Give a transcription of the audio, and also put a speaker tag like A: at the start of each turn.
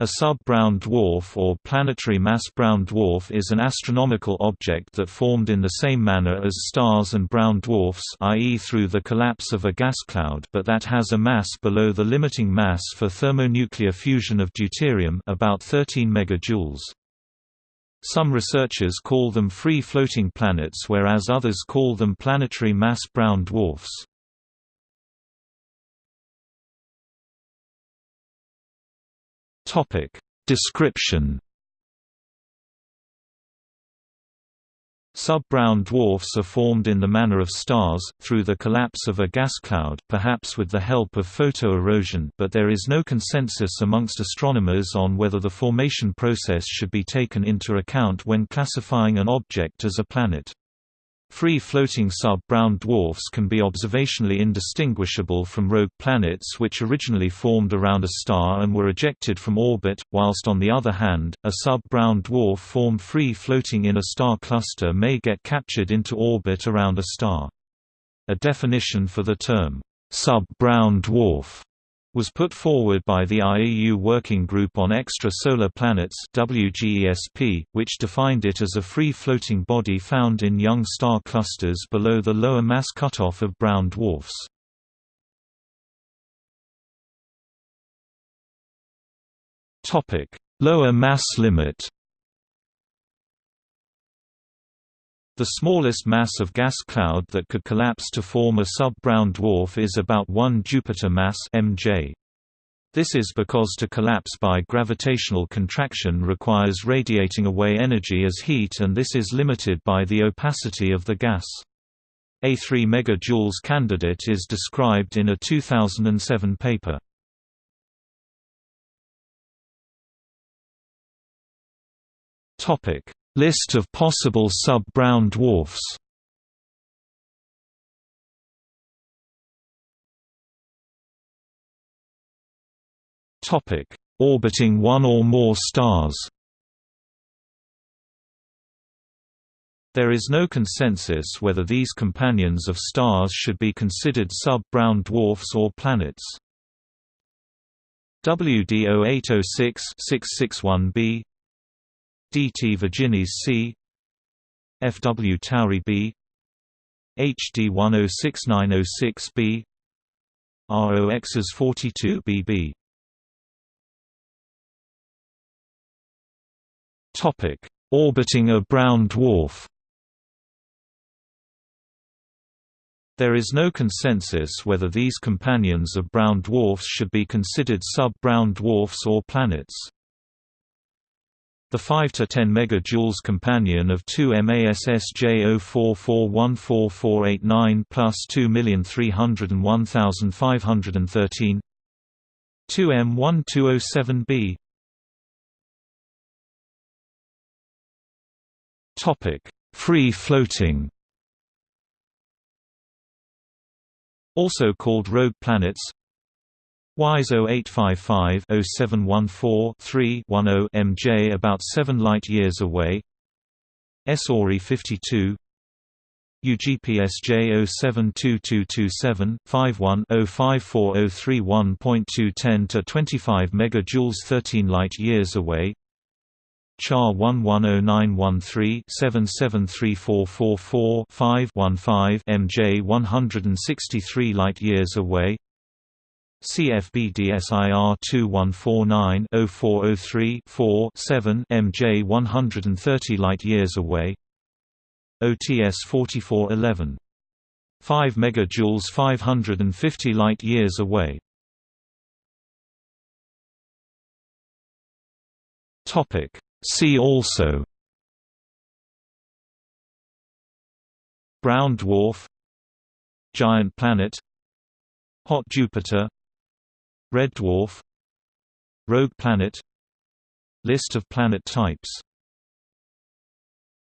A: A sub-brown dwarf or planetary mass brown dwarf is an astronomical object that formed in the same manner as stars and brown dwarfs i.e. through the collapse of a gas cloud but that has a mass below the limiting mass for thermonuclear fusion of deuterium about 13 megajoules. Some researchers call them free-floating planets whereas others call them planetary mass brown dwarfs. Topic Description Sub-brown dwarfs are formed in the manner of stars, through the collapse of a gas cloud perhaps with the help of photoerosion but there is no consensus amongst astronomers on whether the formation process should be taken into account when classifying an object as a planet. Free-floating sub-brown dwarfs can be observationally indistinguishable from rogue planets which originally formed around a star and were ejected from orbit, whilst on the other hand, a sub-brown dwarf formed free-floating in a star cluster may get captured into orbit around a star. A definition for the term, sub-brown dwarf was put forward by the IAU Working Group on Extrasolar Planets WGESP, which defined it as a free-floating body found in young star clusters below the lower mass cutoff of brown dwarfs. Lower mass limit The smallest mass of gas cloud that could collapse to form a sub-brown dwarf is about 1 Jupiter mass mj. This is because to collapse by gravitational contraction requires radiating away energy as heat and this is limited by the opacity of the gas. A 3 megajoules candidate is described in a 2007 paper. List of possible sub-brown dwarfs Orbiting one or more stars There is no consensus whether these companions of stars should be considered sub-brown dwarfs or planets. WD 0806 661b DT Virginis C FW Tauri B HD 106906B ROXs 42 BB Topic Orbiting a brown dwarf There is no consensus whether these companions of brown dwarfs should be considered sub-brown dwarfs or planets. The 5 to 10 megajoules companion of 2 MASSJ04414489 plus 2301513 2M1207B Topic: Free floating. Also called rogue planets, WISE 0855-0714-3-10 MJ about 7 light-years away. SORI 52 UGPSJ 072227-51-054031.210 to 25 megajoules 13 light-years away. CHAR 110913 773444 5 MJ 163 light-years away CFB DSIR 2149-0403-4-7 MJ 130 light-years away. OTS 4411. 5 megajoules 550 light-years away. Topic. See also. Brown dwarf. Giant planet. Hot Jupiter Red dwarf Rogue planet List of planet types